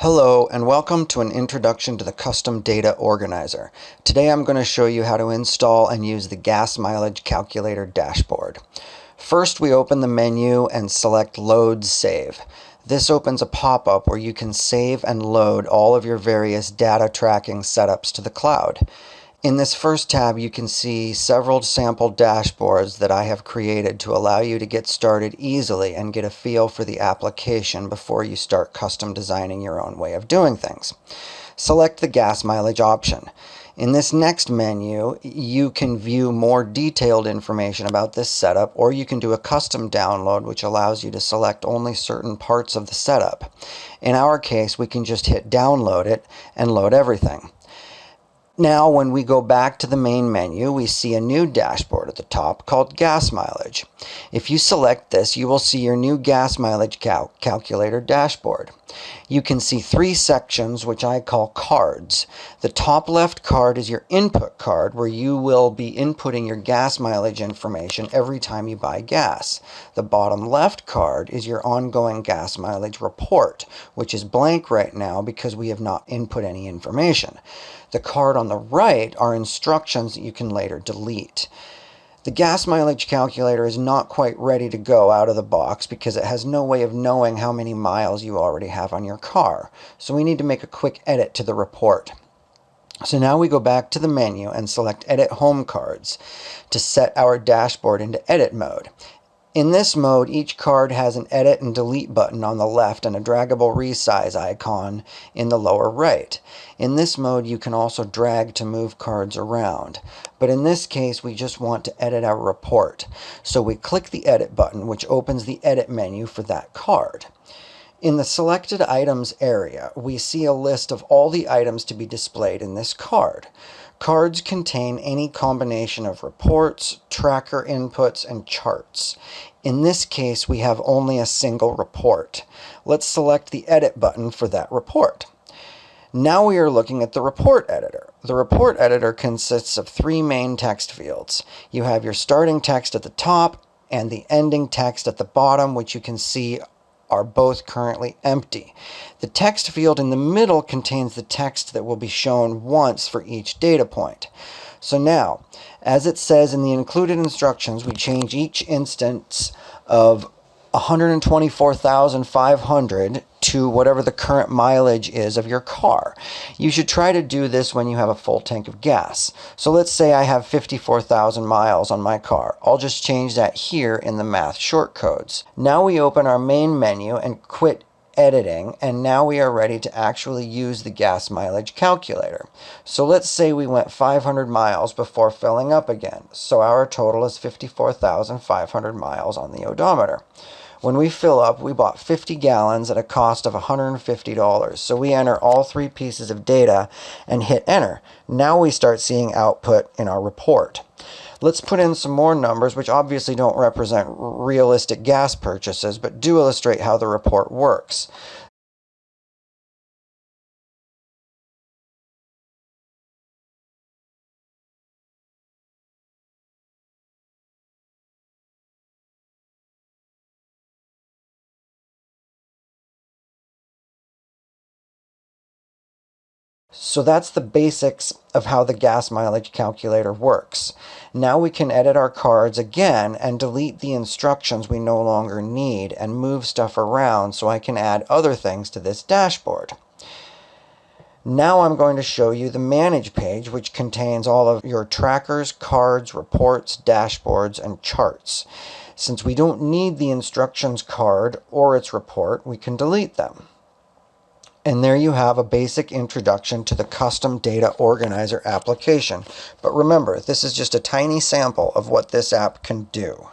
Hello and welcome to an introduction to the Custom Data Organizer. Today I'm going to show you how to install and use the gas mileage calculator dashboard. First we open the menu and select Load Save. This opens a pop-up where you can save and load all of your various data tracking setups to the cloud. In this first tab, you can see several sample dashboards that I have created to allow you to get started easily and get a feel for the application before you start custom designing your own way of doing things. Select the gas mileage option. In this next menu, you can view more detailed information about this setup, or you can do a custom download, which allows you to select only certain parts of the setup. In our case, we can just hit download it and load everything. Now, when we go back to the main menu, we see a new dashboard at the top called Gas Mileage. If you select this, you will see your new gas mileage cal calculator dashboard. You can see three sections, which I call cards. The top left card is your input card, where you will be inputting your gas mileage information every time you buy gas. The bottom left card is your ongoing gas mileage report, which is blank right now because we have not input any information. The card on the right are instructions that you can later delete. The gas mileage calculator is not quite ready to go out of the box because it has no way of knowing how many miles you already have on your car. So we need to make a quick edit to the report. So now we go back to the menu and select Edit Home Cards to set our dashboard into edit mode. In this mode, each card has an edit and delete button on the left and a draggable resize icon in the lower right. In this mode, you can also drag to move cards around. But in this case, we just want to edit our report. So we click the edit button, which opens the edit menu for that card. In the selected items area, we see a list of all the items to be displayed in this card. Cards contain any combination of reports, tracker inputs, and charts. In this case, we have only a single report. Let's select the Edit button for that report. Now we are looking at the report editor. The report editor consists of three main text fields. You have your starting text at the top and the ending text at the bottom, which you can see are both currently empty. The text field in the middle contains the text that will be shown once for each data point. So now, as it says in the included instructions, we change each instance of 124,500 to whatever the current mileage is of your car. You should try to do this when you have a full tank of gas. So let's say I have 54,000 miles on my car. I'll just change that here in the math shortcodes. Now we open our main menu and quit editing and now we are ready to actually use the gas mileage calculator. So let's say we went 500 miles before filling up again. So our total is 54,500 miles on the odometer. When we fill up, we bought 50 gallons at a cost of $150. So we enter all three pieces of data and hit enter. Now we start seeing output in our report. Let's put in some more numbers, which obviously don't represent realistic gas purchases, but do illustrate how the report works. So that's the basics of how the gas mileage calculator works. Now we can edit our cards again and delete the instructions we no longer need and move stuff around so I can add other things to this dashboard. Now I'm going to show you the Manage page, which contains all of your trackers, cards, reports, dashboards, and charts. Since we don't need the instructions card or its report, we can delete them. And there you have a basic introduction to the custom data organizer application. But remember, this is just a tiny sample of what this app can do.